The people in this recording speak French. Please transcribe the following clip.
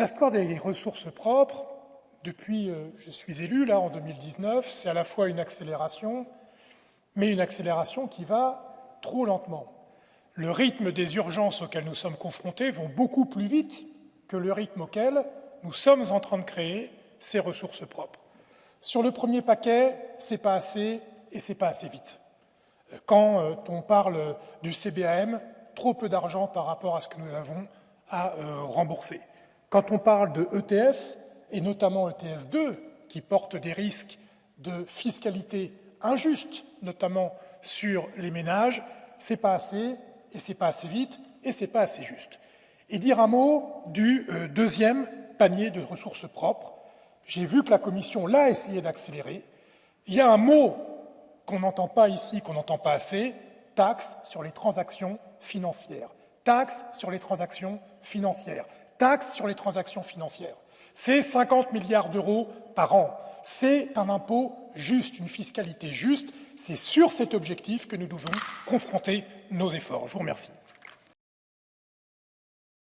L'histoire des ressources propres, depuis euh, je suis élu, là, en 2019, c'est à la fois une accélération, mais une accélération qui va trop lentement. Le rythme des urgences auxquelles nous sommes confrontés vont beaucoup plus vite que le rythme auquel nous sommes en train de créer ces ressources propres. Sur le premier paquet, c'est pas assez et c'est pas assez vite. Quand euh, on parle du CBAM, trop peu d'argent par rapport à ce que nous avons à euh, rembourser. Quand on parle de ETS, et notamment ETS 2, qui porte des risques de fiscalité injuste, notamment sur les ménages, c'est pas assez, et c'est pas assez vite, et c'est pas assez juste. Et dire un mot du euh, deuxième panier de ressources propres. J'ai vu que la Commission l'a essayé d'accélérer. Il y a un mot qu'on n'entend pas ici, qu'on n'entend pas assez, taxe sur les transactions financières. Taxe sur les transactions financières. Taxe sur les transactions financières. C'est 50 milliards d'euros par an. C'est un impôt juste, une fiscalité juste. C'est sur cet objectif que nous devons confronter nos efforts. Je vous remercie.